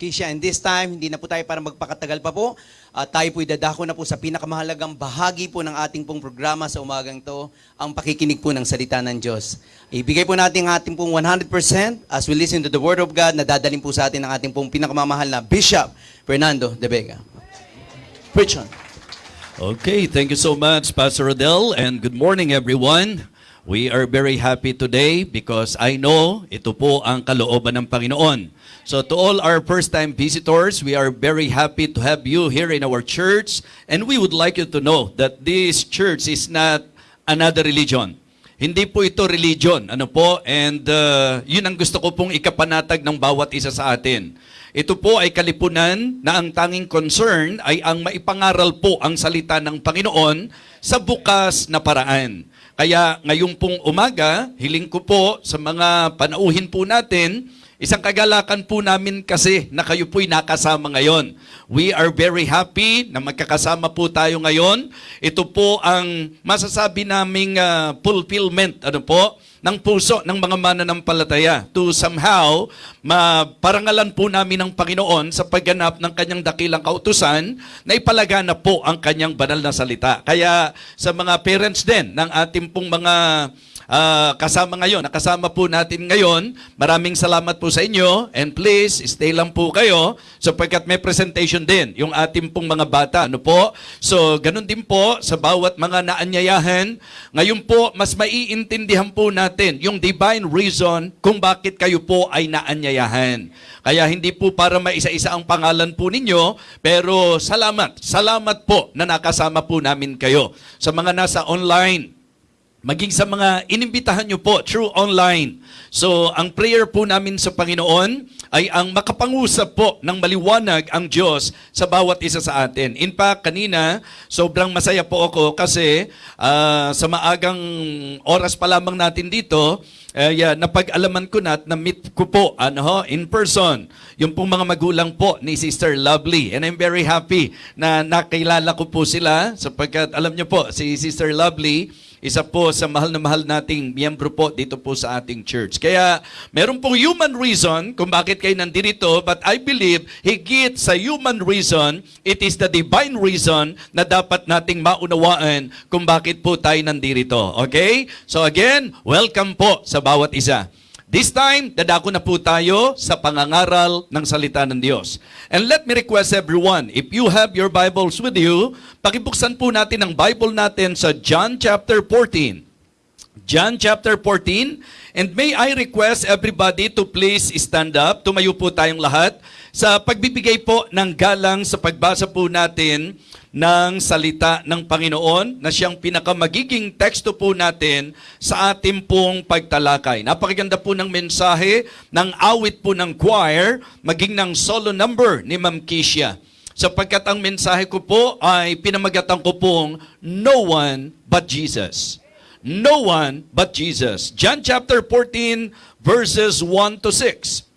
Kisha. And this time, hindi na po tayo para magpakatagal pa po. At tayo po idadako na po sa pinakamahalagang bahagi po ng ating pong programa sa umagang to, ang pakikinig po ng salita ng Diyos. Ibigay po natin ang ating pong 100% as we listen to the Word of God na dadalhin po sa atin ng ating pong pinakamamahal na Bishop Fernando De Vega. Preach on. Okay, thank you so much, Pastor Rodel, and good morning, everyone. We are very happy today because I know ito po ang kalooban ng Panginoon. So to all our first-time visitors, we are very happy to have you here in our church, and we would like you to know that this church is not another religion. Hindi po ito religion, ano po, and uh, yun ang gusto ko pong ikapanatag ng bawat isa sa atin. Ito po ay kalipunan na ang tanging concern ay ang maipangaral po ang salita ng Panginoon sa bukas na paraan. Kaya ngayong pong umaga, hiling ko po sa mga panauhin po natin, isang kagalakan po namin kasi na kayo po'y nakasama ngayon. We are very happy na magkakasama po tayo ngayon. Ito po ang masasabi naming ah, fulfillment, ano po, ng puso ng mga mananampalataya to somehow maparangalan po namin ng Panginoon sa pagganap ng kanyang dakilang kautusan na ipalaganap po ang kanyang banal na salita. Kaya sa mga parents din ng ating pong mga ah, kasama ngayon, nakasama po natin ngayon, maraming salamat po sa inyo and please stay lang po kayo sapagkat may presentation din yung ating pong mga bata. Ano po? So, ganun din po sa bawat mga naanyayahan. Ngayon po, mas maiintindihan po natin yung divine reason kung bakit kayo po ay naanyayahan. Kaya hindi po para maisa-isa ang pangalan po ninyo, pero salamat. Salamat po na nakasama po namin kayo. Sa mga nasa online, maging sa mga inimbitahan nyo po through online. So, ang prayer po namin sa Panginoon ay ang makapangusap po ng maliwanag ang Diyos sa bawat isa sa atin. In fact, kanina, sobrang masaya po ako kasi ah, sa maagang oras pa lamang natin dito, eh, yeah, napag-alaman ko na at na-meet ko po ano, ho, in person yung pong mga magulang po ni Sister Lovely. And I'm very happy na nakilala ko po sila sapagkat alam niyo po, si Sister Lovely, isa po sa mahal na mahal nating miyembro po dito po sa ating church. Kaya meron pong human reason kung bakit kayo nandito, but I believe higit sa human reason, it is the divine reason na dapat nating maunawaan kung bakit po tayo nandito. Okay? So again, welcome po sa bawat isa. This time, dadako na po tayo sa pangangaral ng salita ng Diyos. And let me request everyone, if you have your Bibles with you, pakibuksan po natin ang Bible natin sa John chapter 14. John chapter 14. And may I request everybody to please stand up. Tumayo po tayong lahat sa pagbibigay po ng galang sa pagbasa po natin ng salita ng Panginoon na siyang pinakamagiging teksto po natin sa ating pong pagtalakay. Napakaganda po ng mensahe ng awit po ng choir, maging ng solo number ni Ma'am Kisha. Sapagkat ang mensahe ko po ay pinamagatan ko pong No One But Jesus. No one but Jesus. John chapter 14 verses 1 to 6.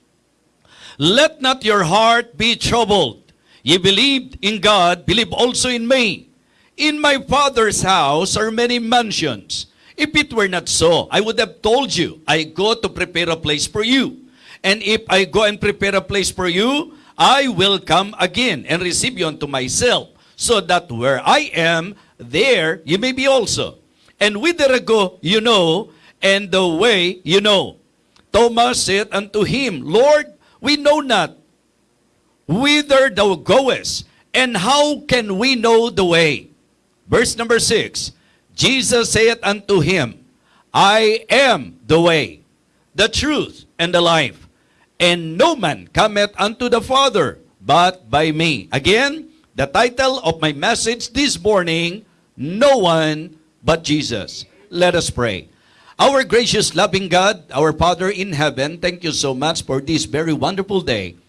Let not your heart be troubled. Ye believed in God, believe also in me. In my Father's house are many mansions. If it were not so, I would have told you, I go to prepare a place for you. And if I go and prepare a place for you, I will come again and receive you unto myself, so that where I am, there you may be also. And whither I go, you know, and the way you know. Thomas said unto him, Lord, we know not whither thou goest, and how can we know the way? Verse number 6 Jesus saith unto him, I am the way, the truth, and the life, and no man cometh unto the Father but by me. Again, the title of my message this morning No one but Jesus. Let us pray. Our gracious, loving God, our Father in heaven, thank you so much for this very wonderful day.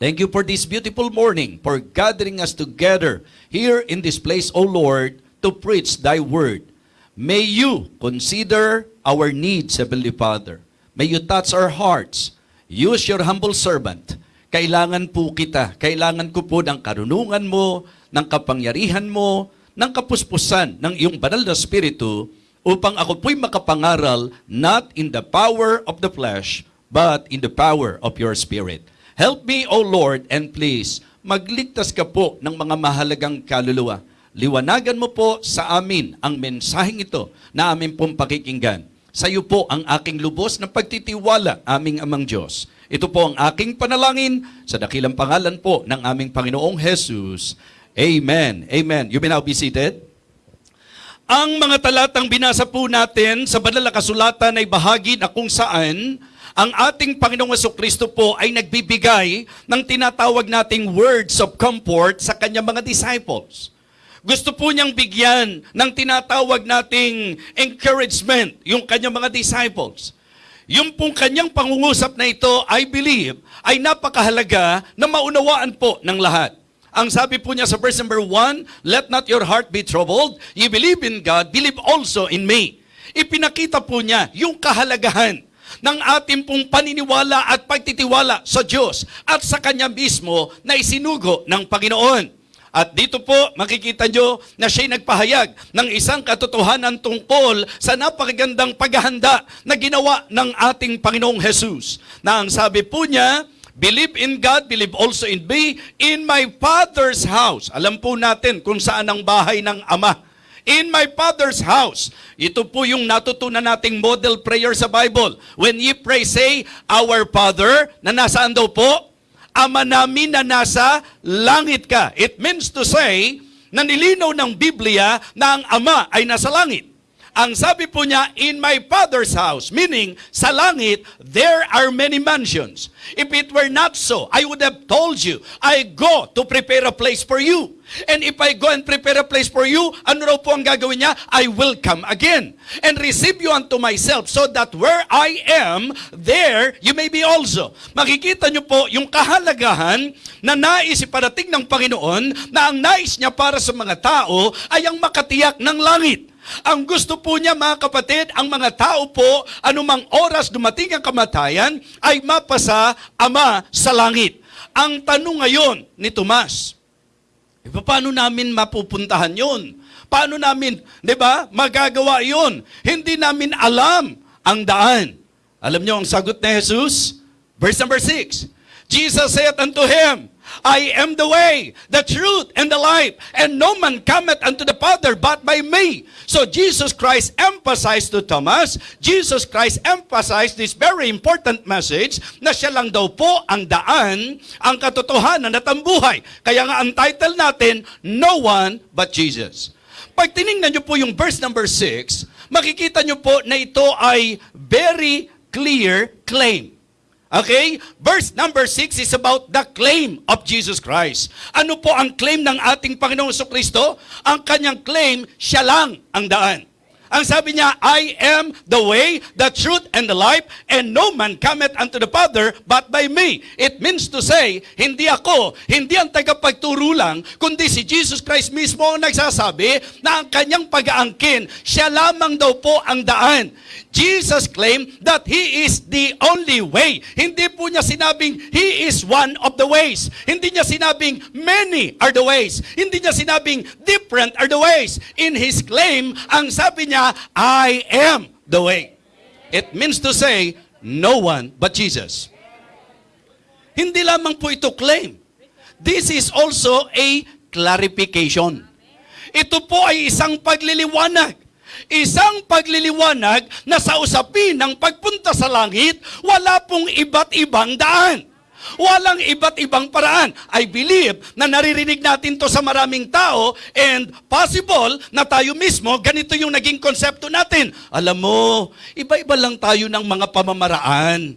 Thank you for this beautiful morning, for gathering us together here in this place, O Lord, to preach Thy word. May you consider our needs, Heavenly Father. May you touch our hearts. Use your humble servant. Kailangan po kita, kailangan ko po ng karunungan mo, ng kapangyarihan mo, ng kapuspusan ng iyong banal na spirito upang ako po'y makapangaral not in the power of the flesh, but in the power of your spirit. Help me, O Lord, and please, magligtas ka po ng mga mahalagang kaluluwa. Liwanagan mo po sa amin ang mensaheng ito na amin pong pakikinggan. Sa iyo po ang aking lubos na pagtitiwala, aming amang Diyos. Ito po ang aking panalangin sa dakilang pangalan po ng aming Panginoong Jesus. Amen. Amen. You may now be seated. Ang mga talatang binasa po natin sa banal na kasulatan ay bahagi na kung saan ang ating Panginoong Kristo po ay nagbibigay ng tinatawag nating words of comfort sa kanyang mga disciples. Gusto po niyang bigyan ng tinatawag nating encouragement yung kanyang mga disciples. Yung pong kanyang pangungusap na ito, I believe, ay napakahalaga na maunawaan po ng lahat. Ang sabi po niya sa verse number 1, Let not your heart be troubled. You believe in God, believe also in me. Ipinakita po niya yung kahalagahan ng ating pong paniniwala at pagtitiwala sa Diyos at sa Kanya mismo na isinugo ng Panginoon. At dito po, makikita nyo na siya'y nagpahayag ng isang katotohanan tungkol sa napakagandang paghahanda na ginawa ng ating Panginoong Jesus. Na ang sabi po niya, Believe in God, believe also in me, in my Father's house. Alam po natin kung saan ang bahay ng Ama. In my Father's house. Ito po yung natutunan nating model prayer sa Bible. When ye pray, say, Our Father, na nasaan daw po? Ama namin na nasa langit ka. It means to say, na nilinaw ng Biblia na ang Ama ay nasa langit. Ang sabi po niya, in my Father's house, meaning sa langit, there are many mansions. If it were not so, I would have told you, I go to prepare a place for you. And if I go and prepare a place for you, ano raw po ang gagawin niya? I will come again and receive you unto myself so that where I am, there you may be also. Makikita niyo po yung kahalagahan na nais iparating ng Panginoon na ang nais niya para sa mga tao ay ang makatiyak ng langit. Ang gusto po niya mga kapatid, ang mga tao po, anumang oras dumating ang kamatayan, ay mapasa Ama sa langit. Ang tanong ngayon ni Tomas, e, paano namin mapupuntahan yun? Paano namin, di ba, magagawa yun? Hindi namin alam ang daan. Alam niyo ang sagot ni Jesus? Verse number 6. Jesus said unto him, I am the way, the truth, and the life, and no man cometh unto the Father but by me. So Jesus Christ emphasized to Thomas, Jesus Christ emphasized this very important message na siya lang daw po ang daan, ang katotohanan at ang buhay. Kaya nga ang title natin, No One But Jesus. Pag tiningnan niyo po yung verse number 6, makikita niyo po na ito ay very clear claim. Okay? Verse number 6 is about the claim of Jesus Christ. Ano po ang claim ng ating Panginoong Kristo? Ang kanyang claim, siya lang ang daan. Ang sabi niya, I am the way, the truth, and the life, and no man cometh unto the Father but by me. It means to say, hindi ako, hindi ang tagapagturo lang, kundi si Jesus Christ mismo ang nagsasabi na ang kanyang pag-aangkin, siya lamang daw po ang daan. Jesus claimed that He is the only way. Hindi po niya sinabing He is one of the ways. Hindi niya sinabing many are the ways. Hindi niya sinabing different are the ways. In His claim, ang sabi niya, I am the way. It means to say, no one but Jesus. Hindi lamang po ito claim. This is also a clarification. Ito po ay isang pagliliwanag. Isang pagliliwanag na sa usapin ng pagpunta sa langit, wala pong iba't ibang daan. Walang iba't ibang paraan. I believe na naririnig natin to sa maraming tao and possible na tayo mismo, ganito yung naging konsepto natin. Alam mo, iba-iba lang tayo ng mga pamamaraan.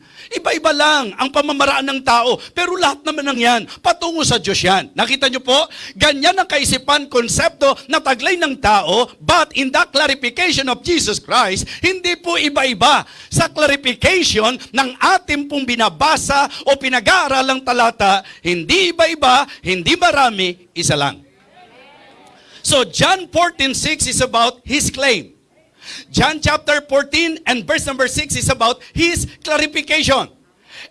Iba-iba lang ang pamamaraan ng tao. Pero lahat naman ng yan, patungo sa Diyos yan. Nakita niyo po? Ganyan ang kaisipan, konsepto na taglay ng tao, but in the clarification of Jesus Christ, hindi po iba-iba. Sa clarification ng ating pong binabasa o pinag-aaralang talata, hindi iba-iba, hindi marami, isa lang. So John 14:6 is about his claim. John chapter 14 and verse number 6 is about his clarification.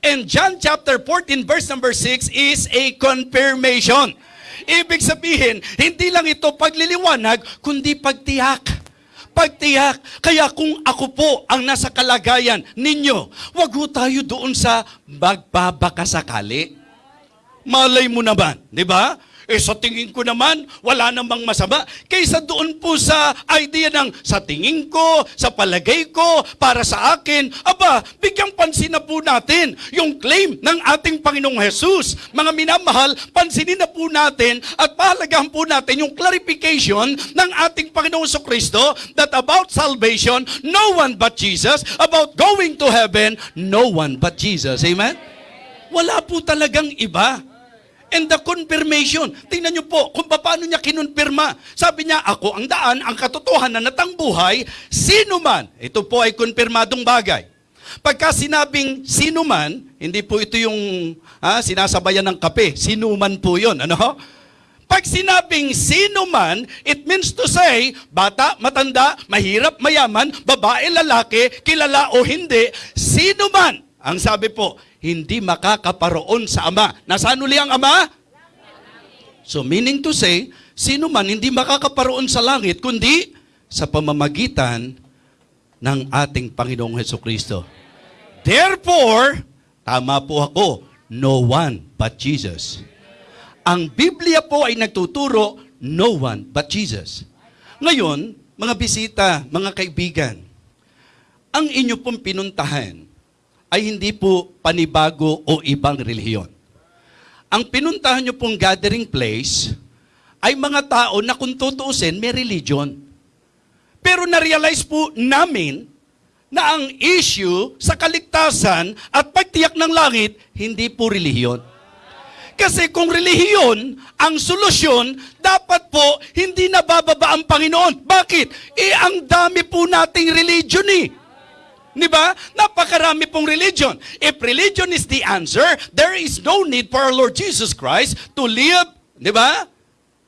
And John chapter 14 verse number 6 is a confirmation. Ibig sabihin, hindi lang ito pagliliwanag, kundi pagtiyak. pagtiyak. Kaya kung ako po ang nasa kalagayan ninyo, wag ho tayo doon sa magbabakasakali. Malay mo naman, di ba? Eh sa tingin ko naman, wala namang masama. Kaysa doon po sa idea ng sa tingin ko, sa palagay ko, para sa akin, aba, bigyang pansin na po natin yung claim ng ating Panginoong Jesus. Mga minamahal, pansinin na po natin at pahalagahan po natin yung clarification ng ating Panginoong Kristo that about salvation, no one but Jesus. About going to heaven, no one but Jesus. Amen? Wala po talagang iba. And the confirmation, tingnan niyo po kung paano niya kinonfirma. Sabi niya, ako ang daan, ang katotohanan at ang buhay, sino man. Ito po ay konfirmadong bagay. Pagka sinabing sino man, hindi po ito yung ah, sinasabayan ng kape. Sino man po yun. Ano? Pag sinabing sino man, it means to say, bata, matanda, mahirap, mayaman, babae, lalaki, kilala o hindi, sino man. Ang sabi po, hindi makakaparoon sa Ama. Nasaan uli ang Ama? So meaning to say, sino man hindi makakaparoon sa langit, kundi sa pamamagitan ng ating Panginoong Heso Kristo. Therefore, tama po ako, no one but Jesus. Ang Biblia po ay nagtuturo, no one but Jesus. Ngayon, mga bisita, mga kaibigan, ang inyo pong pinuntahan ay hindi po panibago o ibang relihiyon. Ang pinuntahan nyo pong gathering place ay mga tao na kung tutuusin, may religion. Pero na-realize po namin na ang issue sa kaligtasan at pagtiyak ng langit, hindi po relihiyon. Kasi kung relihiyon ang solusyon, dapat po hindi nabababa ang Panginoon. Bakit? Eh, ang dami po nating religion eh. Di ba? Napakarami pong religion. If religion is the answer, there is no need for our Lord Jesus Christ to live, di ba?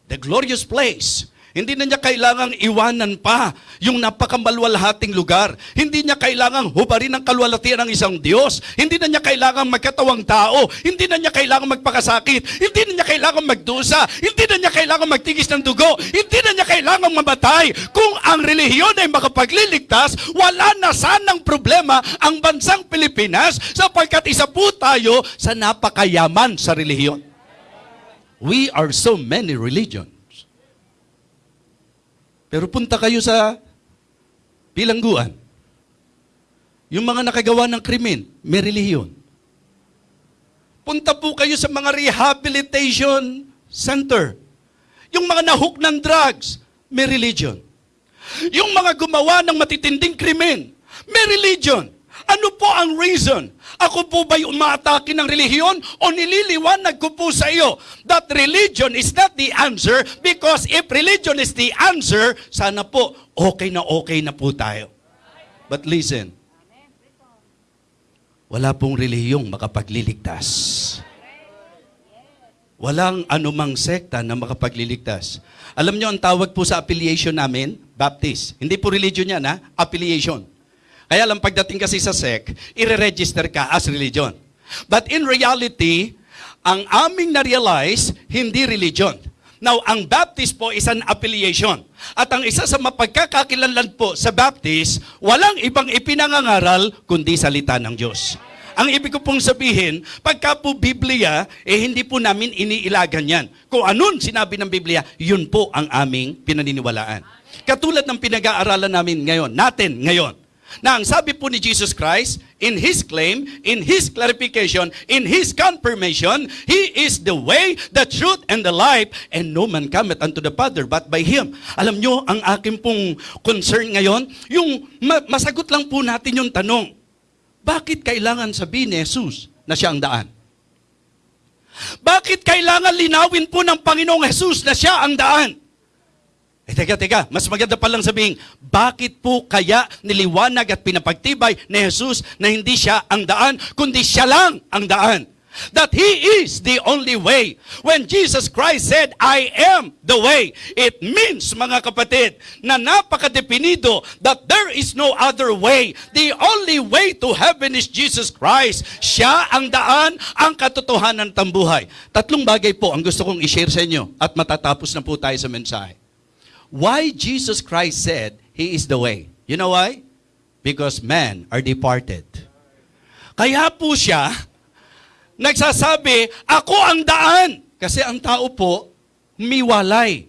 The glorious place. Hindi na niya kailangang iwanan pa yung napakamalwalhating lugar. Hindi niya kailangang hubarin ang kalwalatian ng isang Diyos. Hindi na niya kailangang magkatawang tao. Hindi na niya kailangang magpakasakit. Hindi na niya kailangang magdusa. Hindi na niya kailangang magtigis ng dugo. Hindi na niya kailangang mamatay. Kung ang relihiyon ay makapagliligtas, wala na sanang problema ang bansang Pilipinas sapagkat isa po tayo sa napakayaman sa relihiyon. We are so many religions. Pero punta kayo sa bilangguan. Yung mga nakagawa ng krimen, may relihiyon. Punta po kayo sa mga rehabilitation center. Yung mga nahook ng drugs, may religion. Yung mga gumawa ng matitinding krimen, may religion. Ano po ang reason? Ako po ba'y umaatake ng relihiyon o nililiwanag ko po sa iyo that religion is not the answer because if religion is the answer, sana po okay na okay na po tayo. But listen, wala pong relihiyong makapagliligtas. Walang anumang sekta na makapagliligtas. Alam nyo, ang tawag po sa affiliation namin, Baptist. Hindi po religion yan, ha? Affiliation. Kaya lang pagdating kasi sa sec, ire-register ka as religion. But in reality, ang aming na-realize, hindi religion. Now, ang Baptist po is an affiliation. At ang isa sa mapagkakakilanlan po sa Baptist, walang ibang ipinangangaral kundi salita ng Diyos. Ang ibig ko pong sabihin, pagka po Biblia, eh hindi po namin iniilagan yan. Kung anun sinabi ng Biblia, yun po ang aming pinaniniwalaan. Katulad ng pinag-aaralan namin ngayon, natin ngayon, na ang sabi po ni Jesus Christ, in His claim, in His clarification, in His confirmation, He is the way, the truth, and the life, and no man cometh unto the Father but by Him. Alam nyo, ang akin pong concern ngayon, yung ma- masagot lang po natin yung tanong, bakit kailangan sabihin ni Jesus na siya ang daan? Bakit kailangan linawin po ng Panginoong Jesus na siya ang daan? Eh, teka, teka, mas maganda pa lang sabihin, bakit po kaya niliwanag at pinapagtibay ni Jesus na hindi siya ang daan, kundi siya lang ang daan? That He is the only way. When Jesus Christ said, I am the way, it means, mga kapatid, na napakadepinido that there is no other way. The only way to heaven is Jesus Christ. Siya ang daan, ang katotohanan ng buhay. Tatlong bagay po ang gusto kong i-share sa inyo at matatapos na po tayo sa mensahe why Jesus Christ said He is the way. You know why? Because men are departed. Kaya po siya, nagsasabi, ako ang daan. Kasi ang tao po, miwalay.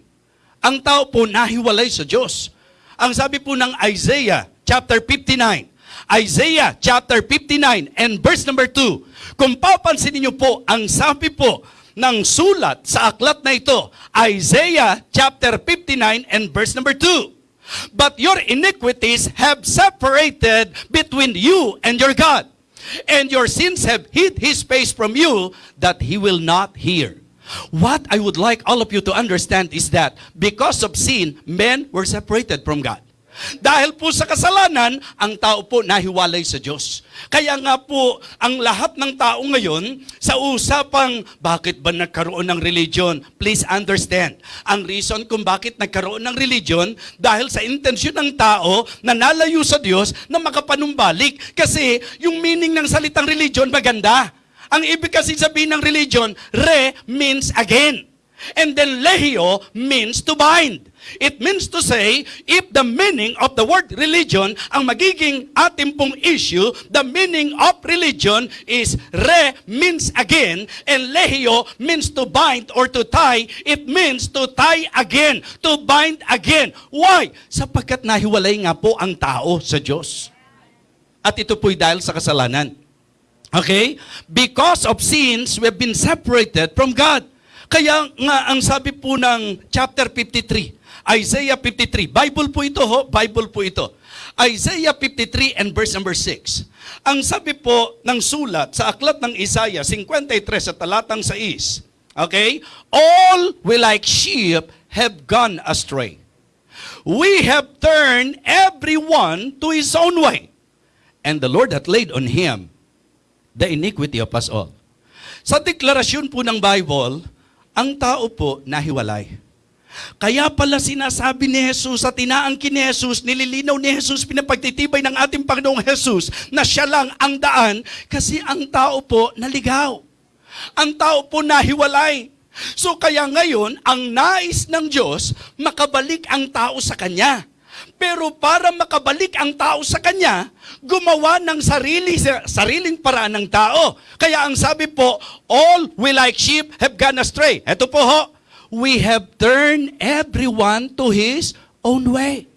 Ang tao po nahiwalay sa Diyos. Ang sabi po ng Isaiah chapter 59, Isaiah chapter 59 and verse number 2, kung papansin niyo po, ang sabi po ng sulat sa aklat na ito, Isaiah chapter 59 and verse number 2, But your iniquities have separated between you and your God, and your sins have hid his face from you that he will not hear. What I would like all of you to understand is that because of sin, men were separated from God. Dahil po sa kasalanan, ang tao po nahiwalay sa Diyos. Kaya nga po, ang lahat ng tao ngayon, sa usapang bakit ba nagkaroon ng religion, please understand. Ang reason kung bakit nagkaroon ng religion, dahil sa intensyon ng tao na nalayo sa Diyos na makapanumbalik. Kasi yung meaning ng salitang religion maganda. Ang ibig kasi sabihin ng religion, re means again. And then lehio means to bind. It means to say, if the meaning of the word religion, ang magiging ating pong issue, the meaning of religion is re means again, and lehio means to bind or to tie. It means to tie again, to bind again. Why? Sapagkat nahiwalay nga po ang tao sa Diyos. At ito po'y dahil sa kasalanan. Okay? Because of sins, we have been separated from God. Kaya nga ang sabi po ng chapter 53, Isaiah 53, Bible po ito ho, Bible po ito. Isaiah 53 and verse number 6. Ang sabi po ng sulat sa aklat ng Isaiah 53 sa talatang 6, okay? All we like sheep have gone astray. We have turned everyone to his own way. And the Lord hath laid on him the iniquity of us all. Sa deklarasyon po ng Bible, ang tao po nahiwalay. Kaya pala sinasabi ni Jesus at inaangkin ni Jesus, nililinaw ni Jesus, pinapagtitibay ng ating Panginoong Jesus na siya lang ang daan kasi ang tao po naligaw. Ang tao po nahiwalay. So kaya ngayon, ang nais ng Diyos, makabalik ang tao sa Kanya. Pero para makabalik ang tao sa Kanya, gumawa ng sarili, sariling paraan ng tao. Kaya ang sabi po, all we like sheep have gone astray. Ito po ho, we have turned everyone to his own way.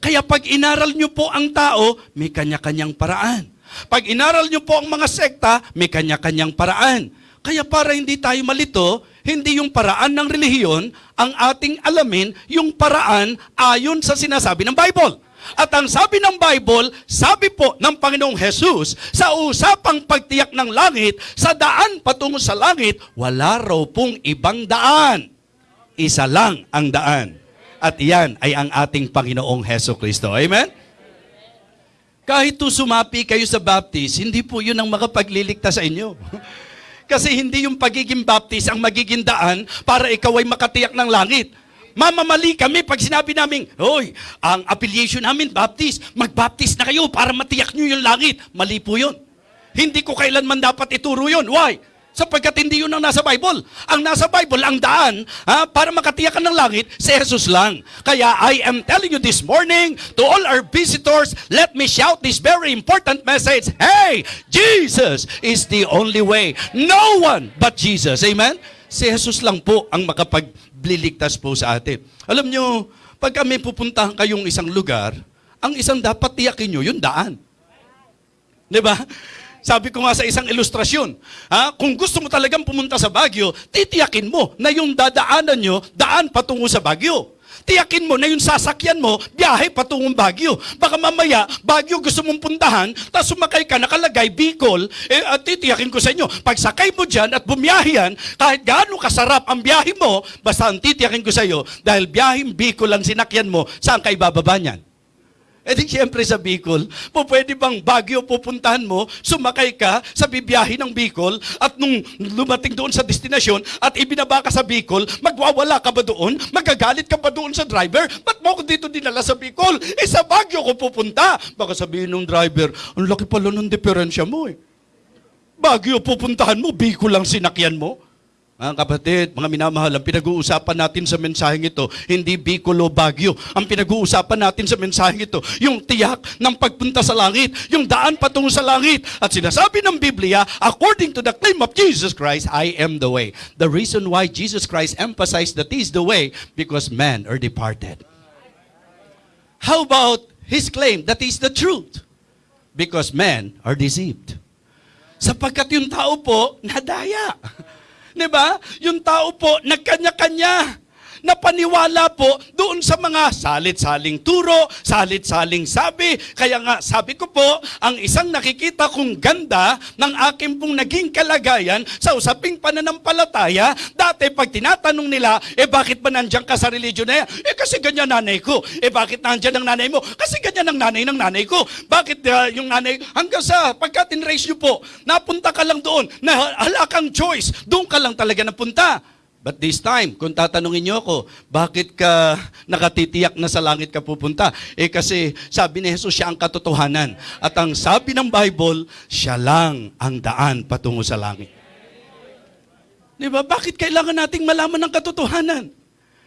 Kaya pag inaral nyo po ang tao, may kanya-kanyang paraan. Pag inaral nyo po ang mga sekta, may kanya-kanyang paraan. Kaya para hindi tayo malito, hindi yung paraan ng relihiyon ang ating alamin, yung paraan ayon sa sinasabi ng Bible. At ang sabi ng Bible, sabi po ng Panginoong Jesus, sa usapang pagtiyak ng langit, sa daan patungo sa langit, wala raw pong ibang daan. Isa lang ang daan. At iyan ay ang ating Panginoong Heso Kristo. Amen? Kahit to sumapi kayo sa baptist, hindi po yun ang makapagliligtas sa inyo. Kasi hindi yung pagiging baptist ang magiging daan para ikaw ay makatiyak ng langit. Mamamali kami pag sinabi namin, Hoy, ang affiliation namin, baptist, mag-baptist na kayo para matiyak nyo yung langit. Mali po yun. Hindi ko kailanman dapat ituro yun. Why? Sapagkat hindi yun ang nasa Bible. Ang nasa Bible, ang daan, ha, para makatiyak ka ng langit, si Jesus lang. Kaya I am telling you this morning, to all our visitors, let me shout this very important message. Hey, Jesus is the only way. No one but Jesus. Amen? Si Jesus lang po ang makapagliligtas po sa atin. Alam nyo, pag kami pupuntahan kayong isang lugar, ang isang dapat tiyakin nyo, yung daan. Di ba? Sabi ko nga sa isang ilustrasyon, ha, kung gusto mo talagang pumunta sa Baguio, titiyakin mo na yung dadaanan nyo, daan patungo sa Baguio. Tiyakin mo na yung sasakyan mo, biyahe patungong Baguio. Baka mamaya, Baguio gusto mong puntahan, tapos sumakay ka, nakalagay, Bicol, eh, at titiyakin ko sa inyo, pag sakay mo dyan at bumiyahe yan, kahit gaano kasarap ang biyahe mo, basta ang titiyakin ko sa iyo, dahil biyaheng Bicol ang sinakyan mo, saan ka ibababa niyan? E di siyempre sa Bicol, po pwede bang Baguio pupuntahan mo, sumakay ka sa bibiyahe ng Bicol, at nung lumating doon sa destinasyon, at ibinaba ka sa Bicol, magwawala ka ba doon? Magagalit ka pa doon sa driver? Ba't mo ako dito dinala sa Bicol? Eh sa Baguio ko pupunta. Baka sabihin ng driver, ang laki pala ng diferensya mo eh. Baguio pupuntahan mo, Bicol lang sinakyan mo. Mga kapatid, mga minamahal, ang pinag-uusapan natin sa mensaheng ito, hindi Bicolo, Baguio. Ang pinag-uusapan natin sa mensaheng ito, yung tiyak ng pagpunta sa langit, yung daan patungo sa langit. At sinasabi ng Biblia, according to the claim of Jesus Christ, I am the way. The reason why Jesus Christ emphasized that He is the way, because men are departed. How about His claim that He is the truth? Because men are deceived. Sapagkat yung tao po, nadaya. Di ba? Yung tao po, nagkanya-kanya. Napaniwala po doon sa mga salit-saling turo, salit-saling sabi. Kaya nga, sabi ko po, ang isang nakikita kong ganda ng aking pong naging kalagayan sa usaping pananampalataya, dati pag tinatanong nila, eh bakit ba nandiyan ka sa religion na yan? Eh kasi ganyan nanay ko. Eh bakit nandiyan ang nanay mo? Kasi ganyan ang nanay ng nanay ko. Bakit ah, yung nanay, hanggang sa pagka tinrace nyo po, napunta ka lang doon, na hala kang choice, doon ka lang talaga napunta. But this time, kung tatanungin niyo ako, bakit ka nakatitiyak na sa langit ka pupunta? Eh kasi sabi ni Jesus, siya ang katotohanan. At ang sabi ng Bible, siya lang ang daan patungo sa langit. Di ba? Bakit kailangan nating malaman ng katotohanan?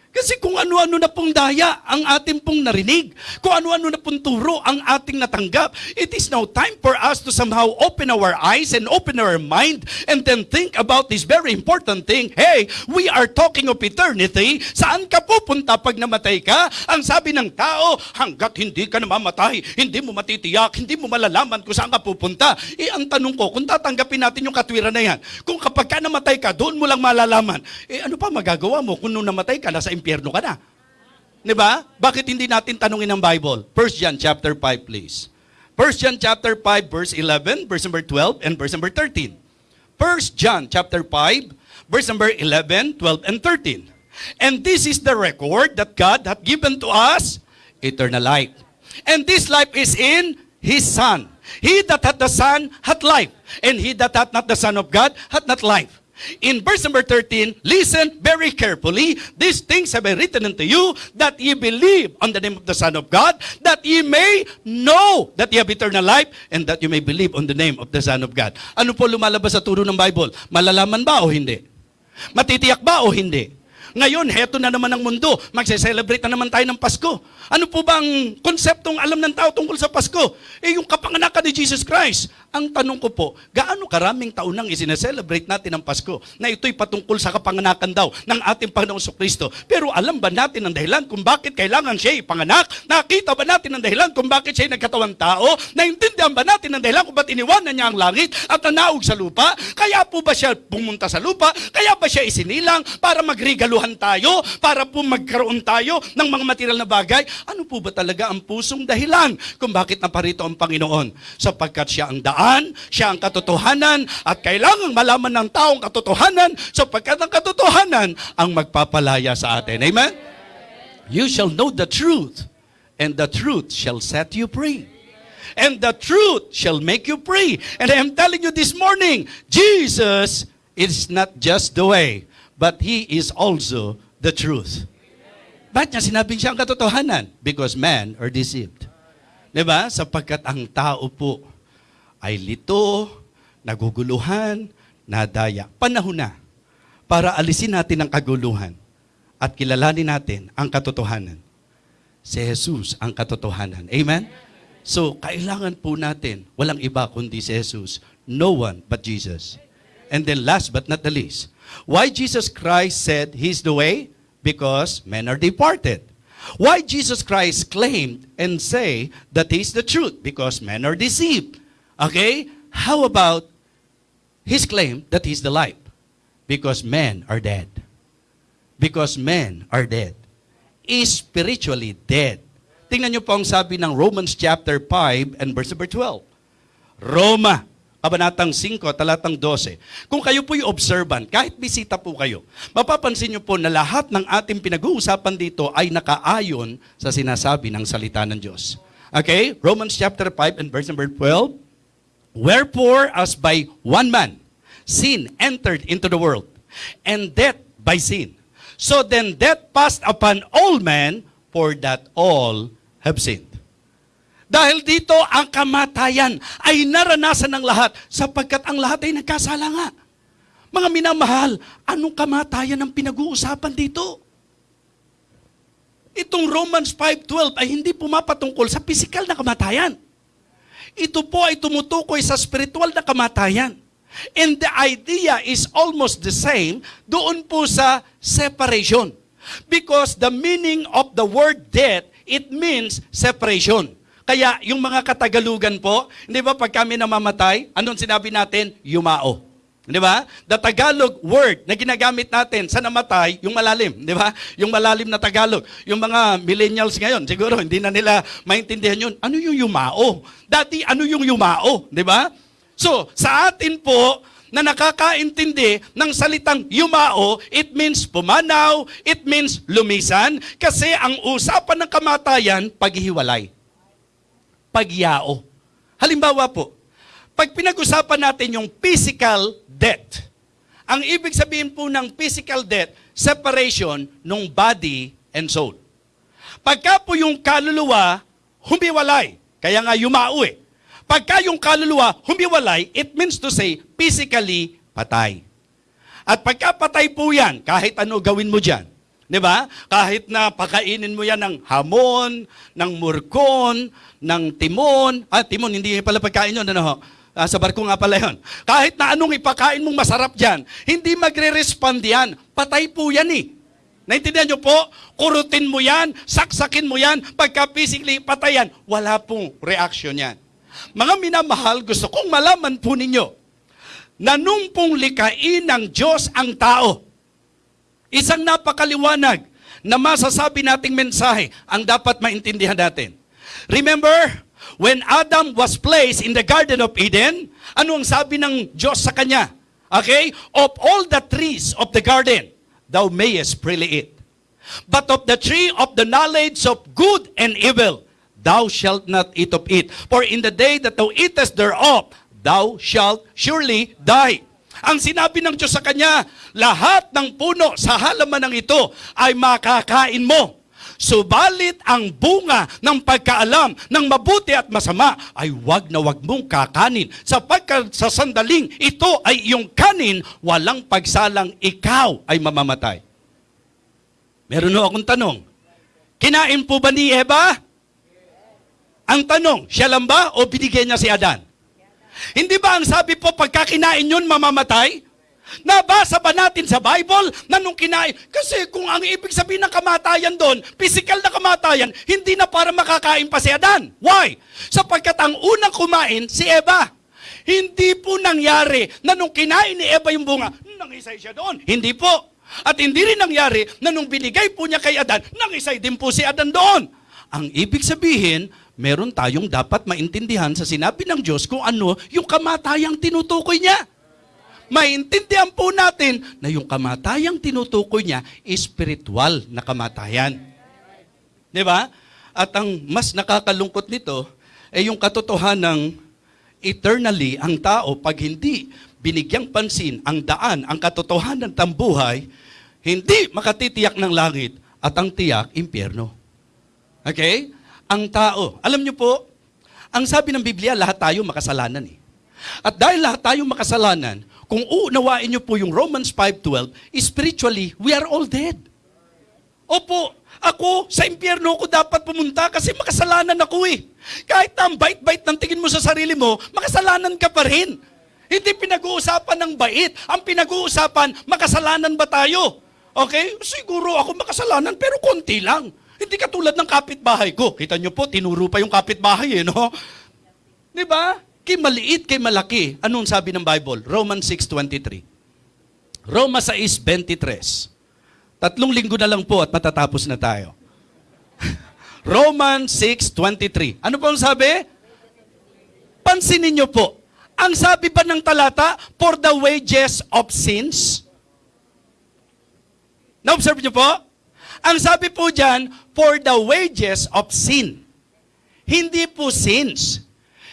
Kasi kung ano-ano na pong daya ang ating pong narinig, kung ano-ano na pong turo ang ating natanggap, it is now time for us to somehow open our eyes and open our mind and then think about this very important thing. Hey, we are talking of eternity. Saan ka pupunta pag namatay ka? Ang sabi ng tao, hanggat hindi ka namamatay, hindi mo matitiyak, hindi mo malalaman kung saan ka pupunta. Eh, ang tanong ko, kung tatanggapin natin yung katwiran na yan, kung kapag ka namatay ka, doon mo lang malalaman, eh ano pa magagawa mo kung nung namatay ka, nasa impyerno ka na? Di ba? Bakit hindi natin tanungin ang Bible? 1 John chapter 5, please. 1 John chapter 5, verse 11, verse number 12, and verse number 13. 1 John chapter 5, verse number 11, 12, and 13. And this is the record that God hath given to us, eternal life. And this life is in His Son. He that hath the Son hath life, and he that hath not the Son of God hath not life. In verse number 13, listen very carefully. These things have I written unto you that ye believe on the name of the Son of God, that ye may know that ye have eternal life, and that you may believe on the name of the Son of God. Ano po lumalabas sa turo ng Bible? Malalaman ba o hindi? Matitiyak ba o hindi? Ngayon, heto na naman ang mundo. Magse-celebrate na naman tayo ng Pasko. Ano po ba ang konseptong alam ng tao tungkol sa Pasko? Eh, yung kapanganakan ni Jesus Christ. Ang tanong ko po, gaano karaming taon nang isineselebrate natin ang Pasko na ito'y patungkol sa kapanganakan daw ng ating Panginoong Kristo. Pero alam ba natin ang dahilan kung bakit kailangan siya ipanganak? Nakita ba natin ang dahilan kung bakit siya nagkatawang tao? Naintindihan ba natin ang dahilan kung bakit iniwanan niya ang langit at nanaog sa lupa? Kaya po ba siya pumunta sa lupa? Kaya ba siya isinilang para magregaluhan tayo? Para po magkaroon tayo ng mga material na bagay? Ano po ba talaga ang pusong dahilan kung bakit naparito ang Panginoon? Sapagkat siya ang daan, siya ang katotohanan, at kailangang malaman ng taong katotohanan sapagkat ang katotohanan ang magpapalaya sa atin. Amen? You shall know the truth, and the truth shall set you free. And the truth shall make you free. And I am telling you this morning, Jesus is not just the way, but He is also the truth. Bakit niya sinabing siya ang katotohanan? Because men are deceived. Di ba? Sapagkat ang tao po ay lito, naguguluhan, nadaya. Panahon na para alisin natin ang kaguluhan at kilalanin natin ang katotohanan. Si Jesus ang katotohanan. Amen? So, kailangan po natin, walang iba kundi si Jesus. No one but Jesus. And then last but not the least, why Jesus Christ said He's the way? Because men are departed. Why Jesus Christ claimed and say that He's the truth? Because men are deceived. Okay? How about His claim that He's the light? Because men are dead. Because men are dead. Spiritually dead. Tingnan niyo po ang sabi ng Romans chapter 5 and verse number 12. Roma, Kabanatang 5, talatang 12. Kung kayo po'y observant, kahit bisita po kayo, mapapansin niyo po na lahat ng ating pinag-uusapan dito ay nakaayon sa sinasabi ng salita ng Diyos. Okay? Romans chapter 5 and verse number 12. Wherefore, as by one man, sin entered into the world, and death by sin. So then death passed upon all men, for that all have sinned. Dahil dito, ang kamatayan ay naranasan ng lahat sapagkat ang lahat ay nagkasala nga. Mga minamahal, anong kamatayan ang pinag-uusapan dito? Itong Romans 5.12 ay hindi pumapatungkol sa physical na kamatayan. Ito po ay tumutukoy sa spiritual na kamatayan. And the idea is almost the same doon po sa separation. Because the meaning of the word death, it means separation. Kaya yung mga katagalugan po, hindi ba pag kami namamatay, anong sinabi natin? Yumao. Di ba? The Tagalog word na ginagamit natin sa namatay, yung malalim, di ba? Yung malalim na Tagalog. Yung mga millennials ngayon, siguro hindi na nila maintindihan yun. Ano yung yumao? Dati, ano yung yumao? Di ba? So, sa atin po, na nakakaintindi ng salitang yumao, it means pumanaw, it means lumisan, kasi ang usapan ng kamatayan, paghihiwalay. Pagyao. Halimbawa po, pag pinag-usapan natin yung physical death, ang ibig sabihin po ng physical death, separation ng body and soul. Pagka po yung kaluluwa, humiwalay. Kaya nga yumao eh. Pagka yung kaluluwa humiwalay, it means to say, physically patay. At pagka patay po yan, kahit ano gawin mo dyan, di ba? Kahit na pakainin mo yan ng hamon, ng murkon, ng timon, ah, timon, hindi pala pagkain yun, ano ho? Ah, sa barko nga pala yun. Kahit na anong ipakain mong masarap dyan, hindi magre-respond yan. Patay po yan eh. Naintindihan nyo po? Kurutin mo yan, saksakin mo yan, pagka physically patayan, wala pong reaction yan. Mga minamahal, gusto kong malaman po ninyo na nung pong likain ng Diyos ang tao, isang napakaliwanag na masasabi nating mensahe ang dapat maintindihan natin. Remember, when Adam was placed in the Garden of Eden, ano ang sabi ng Diyos sa kanya? Okay? Of all the trees of the garden, thou mayest freely eat. But of the tree of the knowledge of good and evil, thou shalt not eat of it. For in the day that thou eatest thereof, thou shalt surely die. Ang sinabi ng Diyos sa kanya, lahat ng puno sa halaman ng ito ay makakain mo. Subalit ang bunga ng pagkaalam ng mabuti at masama ay wag na wag mong kakanin. Sapagkat sa sandaling ito ay iyong kanin, walang pagsalang ikaw ay mamamatay. Meron ho akong tanong. Kinain po ba ni Eva? Ang tanong, siya lang ba o binigyan niya si Adan? Hindi ba ang sabi po, pagka kinain yun, mamamatay? Nabasa ba natin sa Bible na nung kinain? Kasi kung ang ibig sabihin ng kamatayan doon, physical na kamatayan, hindi na para makakain pa si Adan. Why? Sapagkat ang unang kumain, si Eva. Hindi po nangyari na nung kinain ni Eva yung bunga, nangisay siya doon. Hindi po. At hindi rin nangyari na nung binigay po niya kay Adan, nangisay din po si Adan doon. Ang ibig sabihin, meron tayong dapat maintindihan sa sinabi ng Diyos kung ano yung kamatayang tinutukoy niya. Maintindihan po natin na yung kamatayang tinutukoy niya, spiritual na kamatayan. Di ba? At ang mas nakakalungkot nito, ay yung katotohanan ng eternally ang tao pag hindi binigyang pansin ang daan, ang katotohanan ng buhay, hindi makatitiyak ng langit at ang tiyak, impyerno. Okay? Ang tao, alam niyo po, ang sabi ng Biblia, lahat tayo makasalanan eh. At dahil lahat tayo makasalanan, kung uunawain niyo po yung Romans 5.12, spiritually, we are all dead. Opo, ako, sa impyerno ko dapat pumunta kasi makasalanan ako eh. Kahit na ang bait-bait ng tingin mo sa sarili mo, makasalanan ka pa rin. Hindi pinag-uusapan ng bait. Ang pinag-uusapan, makasalanan ba tayo? Okay? Siguro ako makasalanan pero konti lang. Hindi katulad ng kapitbahay ko. Kita nyo po, tinuro pa yung kapitbahay eh, no? Di ba? Kay maliit, kay malaki. Anong sabi ng Bible? Romans 6.23. Roma 6.23. Tatlong linggo na lang po at matatapos na tayo. Romans 6.23. Ano po ang sabi? Pansinin niyo po. Ang sabi pa ng talata, for the wages of sins. Na-observe niyo po? Ang sabi po dyan, for the wages of sin. Hindi po sins.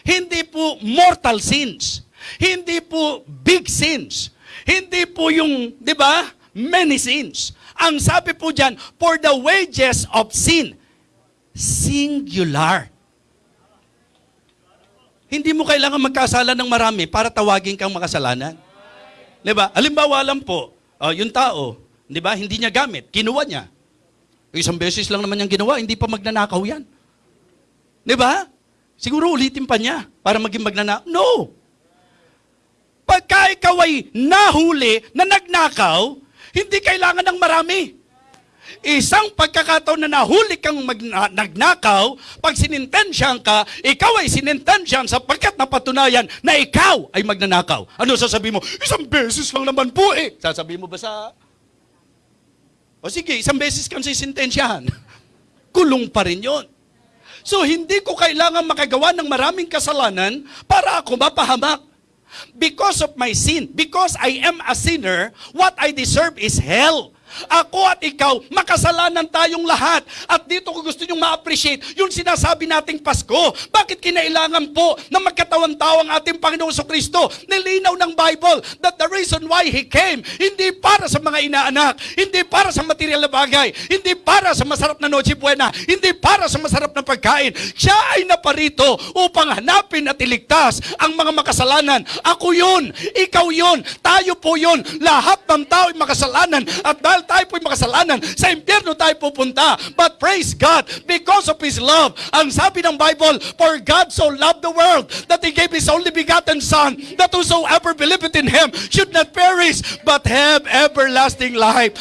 Hindi po mortal sins. Hindi po big sins. Hindi po yung, di ba, many sins. Ang sabi po dyan, for the wages of sin. Singular. Hindi mo kailangan magkasala ng marami para tawagin kang makasalanan. Di ba? Halimbawa lang po, ah, yung tao, di ba, hindi niya gamit, kinuha niya. Isang beses lang naman niyang ginawa, hindi pa magnanakaw yan. Di ba? Siguro ulitin pa niya para maging magnanakaw. No! Pagka ikaw ay nahuli na nagnakaw, hindi kailangan ng marami. Isang pagkakataon na nahuli kang nagnakaw, pag sinintensyahan ka, ikaw ay sinintensyahan sapagkat napatunayan na ikaw ay magnanakaw. Ano sasabihin mo? Isang beses lang naman po eh. Sasabihin mo ba sa... O sige, isang beses kang sisintensyahan. Kulong pa rin yon. So hindi ko kailangan makagawa ng maraming kasalanan para ako mapahamak. Because of my sin, because I am a sinner, what I deserve is hell. Ako at ikaw, makasalanan tayong lahat. At dito ko gusto nyong ma-appreciate yung sinasabi nating Pasko. Bakit kinailangan po na magkatawan-tao ang ating Panginoong Kristo? Nilinaw ng Bible that the reason why He came, hindi para sa mga inaanak, hindi para sa material na bagay, hindi para sa masarap na Noche Buena, hindi para sa masarap na pagkain. Siya ay naparito upang hanapin at iligtas ang mga makasalanan. Ako yun, ikaw yun, tayo po yun. Lahat ng tao ay makasalanan. At dahil tayo po'y makasalanan, sa impyerno tayo pupunta. But praise God, because of His love. Ang sabi ng Bible, For God so loved the world that He gave His only begotten Son, that whosoever believeth in Him should not perish, but have everlasting life.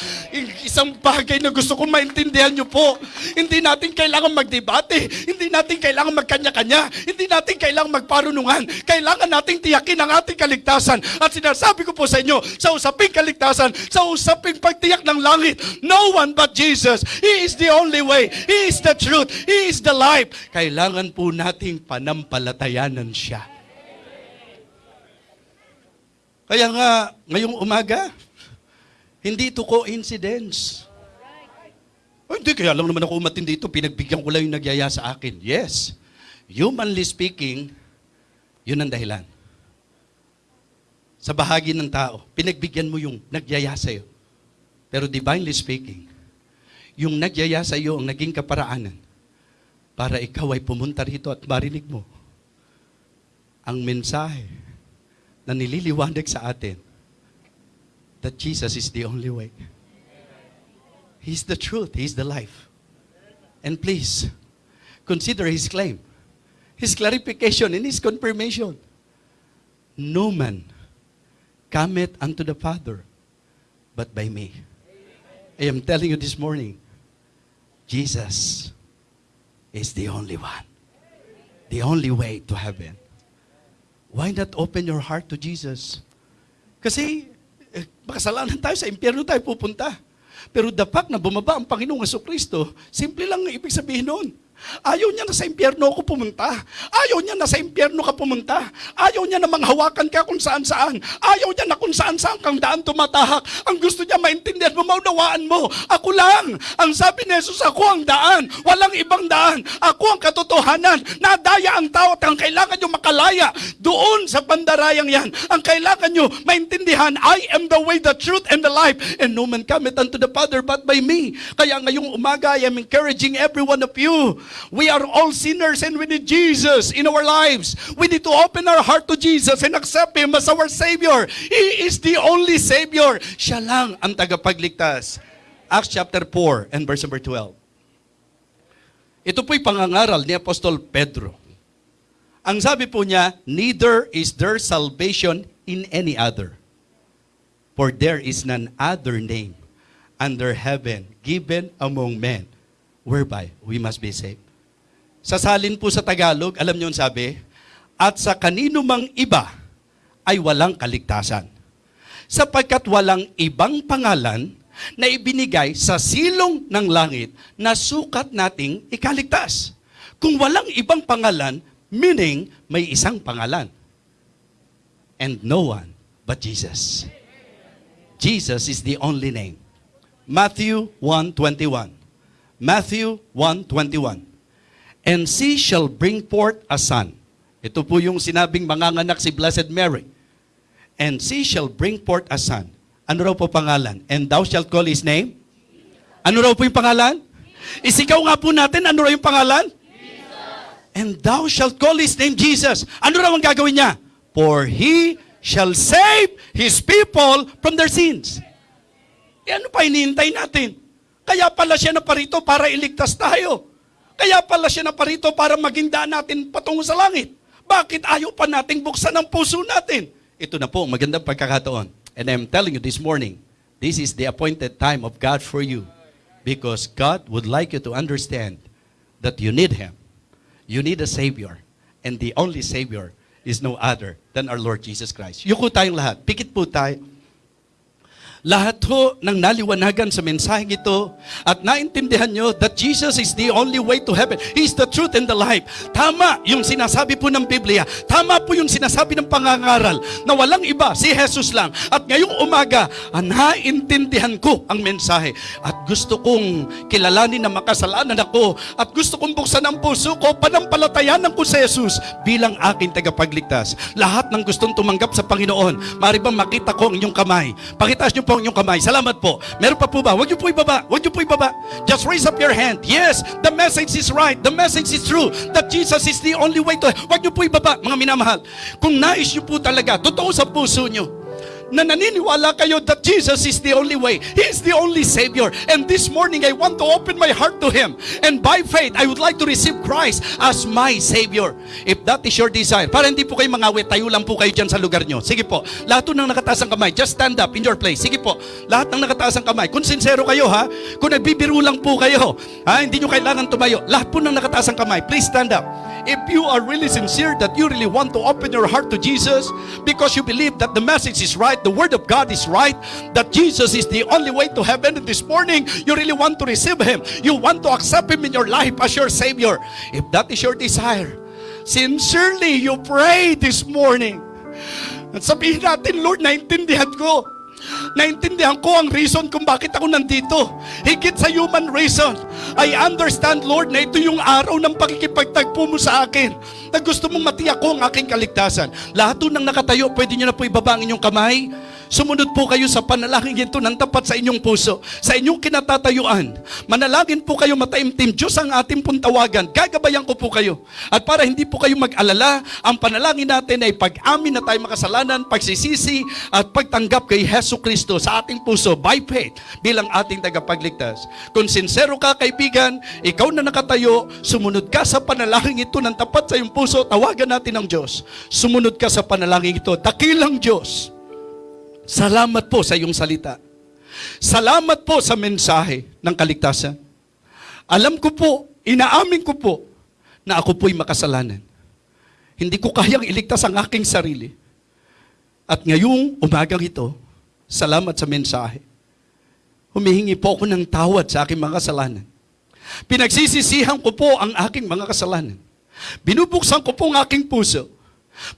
Isang bagay na gusto kong maintindihan nyo po. Hindi natin kailangan magdebate. Hindi natin kailangan magkanya-kanya. Hindi natin kailangan magparunungan. Kailangan nating tiyakin ang ating kaligtasan. At sinasabi ko po sa inyo, sa usaping kaligtasan, sa usaping pagtiyak ng langit, no one but Jesus. He is the only way. He is the truth. He is the life. Kailangan po nating panampalatayanan siya. Kaya nga, ngayong umaga, hindi ito coincidence. Oh, hindi, kaya lang naman ako umatin dito, pinagbigyan ko lang yung nagyaya sa akin. Yes, humanly speaking, yun ang dahilan. Sa bahagi ng tao, pinagbigyan mo yung nagyaya sa'yo. Pero divinely speaking, yung nagyaya sa iyo ang naging kaparaanan para ikaw ay pumunta rito at marinig mo ang mensahe na nililiwanag sa atin that Jesus is the only way. He's the truth. He's the life. And please, consider His claim, His clarification, and His confirmation. No man cometh unto the Father but by me. I am telling you this morning, Jesus is the only one. The only way to heaven. Why not open your heart to Jesus? Kasi eh, makasalanan tayo sa impyerno tayo pupunta. Pero dapat na bumaba ang Panginoong Kristo, simple lang ang ibig sabihin noon. Ayaw niya na sa impyerno ako pumunta. Ayaw niya na sa impyerno ka pumunta. Ayaw niya na manghawakan ka kung saan saan. Ayaw niya na kung saan saan kang daan tumatahak. Ang gusto niya maintindihan mo, maunawaan mo. Ako lang. Ang sabi ni Jesus, ako ang daan. Walang ibang daan. Ako ang katotohanan. Nadaya ang tao at ang kailangan nyo makalaya doon sa bandarayang yan. Ang kailangan nyo maintindihan, I am the way, the truth, and the life. And no man cometh unto the Father but by me. Kaya ngayong umaga, I am encouraging every one of you. We are all sinners and we need Jesus in our lives. We need to open our heart to Jesus and accept Him as our Savior. He is the only Savior. Siya lang ang tagapagligtas. Acts chapter 4 and verse number 12. Ito po'y pangangaral ni Apostol Pedro. Ang sabi po niya, neither is there salvation in any other. For there is none other name under heaven given among men whereby we must be saved. Sasalin po sa Tagalog, alam niyo ang sabi, at sa kanino mang iba ay walang kaligtasan. Sapagkat walang ibang pangalan na ibinigay sa silong ng langit na sukat nating ikaligtas. Kung walang ibang pangalan, meaning may isang pangalan. And no one but Jesus. Jesus is the only name. Matthew 1:21. Matthew 1:21. And she shall bring forth a son. Ito po yung sinabing manganganak si Blessed Mary. And she shall bring forth a son. Ano raw po pangalan? And thou shalt call his name? Ano raw po yung pangalan? Isigaw nga po natin, ano raw yung pangalan? And thou shalt call his name Jesus. Ano raw ang gagawin niya? For he shall save His people from their sins. E ano pa hinihintay natin? Kaya pala siya na parito para iligtas tayo. Kaya pala siya na parito para maging daan natin patungo sa langit. Bakit ayaw pa nating buksan ang puso natin? Ito na po, ang magandang pagkakataon. And I'm telling you this morning, this is the appointed time of God for you. Because God would like you to understand that you need Him. You need a Savior. And the only Savior is no other than our Lord Jesus Christ. Yuko tayong lahat. Pikit po tayo. Lahat ho ng naliwanagan sa mensaheng ito at naintindihan nyo that Jesus is the only way to heaven. He is the truth and the life. Tama yung sinasabi po ng Biblia. Tama po yung sinasabi ng pangangaral na walang iba, si Jesus lang. At ngayong umaga, ah, naintindihan ko ang mensahe. At gusto kong kilalanin na makasalanan ako at gusto kong buksan ang puso ko, panampalatayanan ko si Jesus bilang aking tagapagligtas. Lahat ng gustong tumanggap sa Panginoon, mari bang makita ko ang inyong kamay? Pakitaas niyo po ang inyong kamay. Salamat po. Meron pa po ba? Huwag niyo po ibaba. Huwag niyo po ibaba. Just raise up your hand. Yes, the message is right. The message is true. That Jesus is the only way to... Huwag niyo po ibaba, mga minamahal. Kung nais niyo po talaga, totoo sa puso niyo, na naniniwala kayo that Jesus is the only way. He is the only Savior. And this morning, I want to open my heart to Him. And by faith, I would like to receive Christ as my Savior. If that is your desire. Para hindi po kayo mangawit, tayo lang po kayo dyan sa lugar nyo. Sige po. Lahat po ng nakataas ang kamay, just stand up in your place. Sige po. Lahat ng nakataas ang kamay. Kung sincero kayo ha, kung nagbibiro lang po kayo, ha, hindi nyo kailangan tumayo. Lahat po ng nakataas ang kamay, please stand up. If you are really sincere that you really want to open your heart to Jesus because you believe that the message is right, the word of God is right, that Jesus is the only way to heaven this morning you really want to receive Him. You want to accept Him in your life as your Savior. If that is your desire, sincerely you pray this morning. At sabihin natin, Lord, naintindihan ko. Naintindihan ko ang reason kung bakit ako nandito. Higit sa human reason. I understand, Lord, na ito yung araw ng pakikipagtagpo mo sa akin. Na gusto mong matiyak ko ang aking kaligtasan. Lahat ng nakatayo, pwede nyo na po ibaba ang inyong kamay. Sumunod po kayo sa panalangin ito ng tapat sa inyong puso, sa inyong kinatatayuan. Manalangin po kayo mataimtim. Diyos ang ating pong tawagan. Gagabayan ko po kayo. At para hindi po kayo mag-alala, ang panalangin natin ay pag-amin na tayo makasalanan, pagsisisi, at pagtanggap kay Heso Kristo sa ating puso by faith bilang ating tagapagligtas. Kung sincero ka, kaibigan, ikaw na nakatayo, sumunod ka sa panalangin ito ng tapat sa iyong puso, tawagan natin ang Diyos. Sumunod ka sa panalangin ito. Dakilang Diyos. Salamat po sa iyong salita. Salamat po sa mensahe ng kaligtasan. Alam ko po, inaamin ko po, na ako po'y makasalanan. Hindi ko kayang iligtas ang aking sarili. At ngayong umagang ito, salamat sa mensahe. Humihingi po ako ng tawad sa aking mga kasalanan. Pinagsisisihan ko po ang aking mga kasalanan. Binubuksan ko po ang aking puso.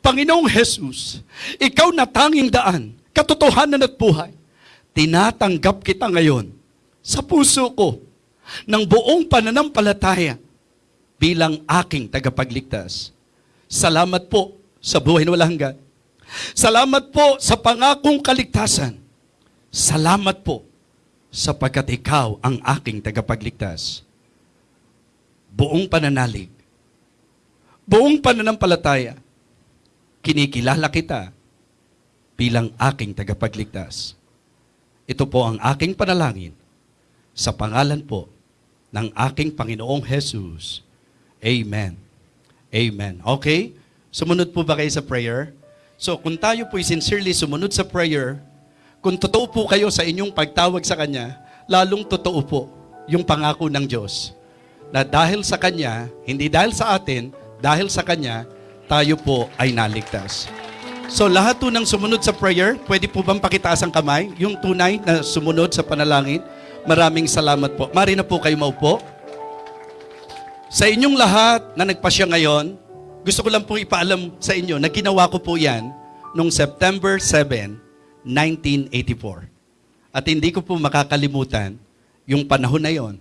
Panginoong Jesus, ikaw na tanging daan, katotohanan at buhay. Tinatanggap kita ngayon sa puso ko ng buong pananampalataya bilang aking tagapagligtas. Salamat po sa buhay na walang hanggan. Salamat po sa pangakong kaligtasan. Salamat po sapagkat ikaw ang aking tagapagligtas. Buong pananalig, buong pananampalataya, kinikilala kita bilang aking tagapagligtas. Ito po ang aking panalangin sa pangalan po ng aking Panginoong Jesus. Amen. Amen. Okay? Sumunod po ba kayo sa prayer? So, kung tayo po'y sincerely sumunod sa prayer, kung totoo po kayo sa inyong pagtawag sa Kanya, lalong totoo po yung pangako ng Diyos na dahil sa Kanya, hindi dahil sa atin, dahil sa Kanya, tayo po ay naligtas. So lahat po ng sumunod sa prayer, pwede po bang pakitaas ang kamay? Yung tunay na sumunod sa panalangin. Maraming salamat po. Mari na po kayo maupo. Sa inyong lahat na nagpasya ngayon, gusto ko lang pong ipaalam sa inyo na ginawa ko po yan noong September 7, 1984. At hindi ko po makakalimutan yung panahon na yon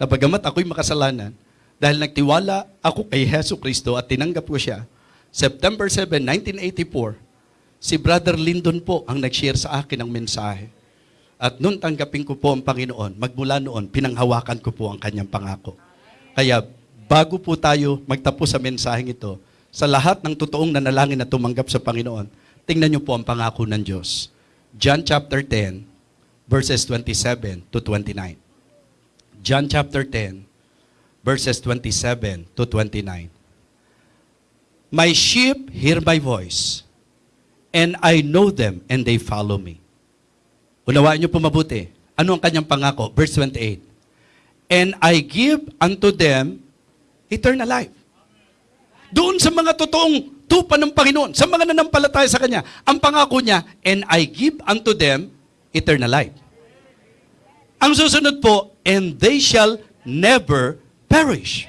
na bagamat ako'y makasalanan, dahil nagtiwala ako kay Heso Kristo at tinanggap ko siya, September 7, 1984, si Brother Lyndon po ang nag-share sa akin ng mensahe. At noon tanggapin ko po ang Panginoon, magmula noon, pinanghawakan ko po ang kanyang pangako. Kaya bago po tayo magtapos sa mensaheng ito, sa lahat ng totoong nanalangin na tumanggap sa Panginoon, Tingnan niyo po ang pangako ng Diyos. John chapter 10, verses 27 to 29. John chapter 10, verses 27 to 29. My sheep hear my voice, and I know them, and they follow me. Unawaan niyo po mabuti. Ano ang kanyang pangako? Verse 28. And I give unto them eternal life. Doon sa mga totoong tupa ng Panginoon, sa mga nanampalataya sa Kanya, ang pangako niya, and I give unto them eternal life. Ang susunod po, and they shall never perish.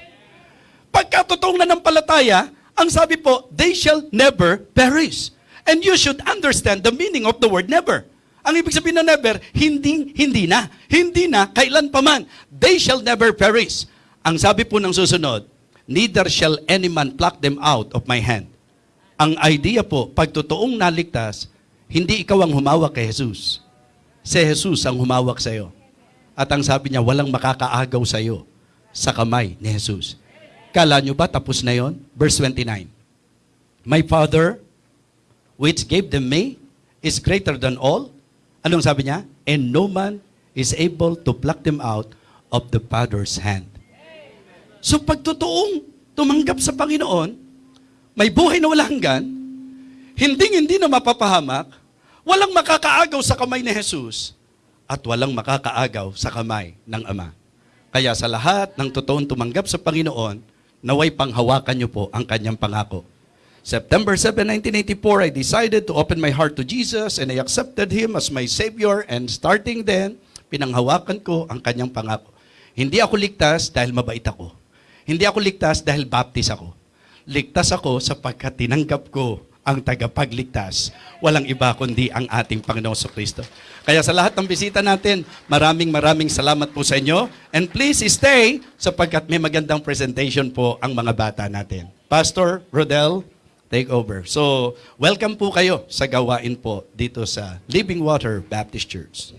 Pagka totoong nanampalataya, ang sabi po, they shall never perish. And you should understand the meaning of the word never. Ang ibig sabihin ng never, hindi, hindi na. Hindi na, kailan pa man. They shall never perish. Ang sabi po ng susunod, neither shall any man pluck them out of my hand. Ang idea po, pag totoong naligtas, hindi ikaw ang humawak kay Jesus. Si Jesus ang humawak sa iyo. At ang sabi niya, walang makakaagaw sa iyo sa kamay ni Jesus. Kala nyo ba tapos na yon? Verse 29. My Father, which gave them me, is greater than all. Anong sabi niya? And no man is able to pluck them out of the Father's hand. So pag totoong tumanggap sa Panginoon, may buhay na walang hanggan, hindi hindi na mapapahamak, walang makakaagaw sa kamay ni Jesus, at walang makakaagaw sa kamay ng Ama. Kaya sa lahat ng totoong tumanggap sa Panginoon, naway panghawakan niyo po ang kanyang pangako. September 7, 1984, I decided to open my heart to Jesus and I accepted Him as my Savior and starting then, pinanghawakan ko ang kanyang pangako. Hindi ako ligtas dahil mabait ako. Hindi ako ligtas dahil baptist ako. Ligtas ako sapagkat tinanggap ko ang tagapagligtas. Walang iba kundi ang ating Panginoon sa Kristo. Kaya sa lahat ng bisita natin, maraming maraming salamat po sa inyo. And please stay sapagkat may magandang presentation po ang mga bata natin. Pastor Rodel, take over. So, welcome po kayo sa gawain po dito sa Living Water Baptist Church.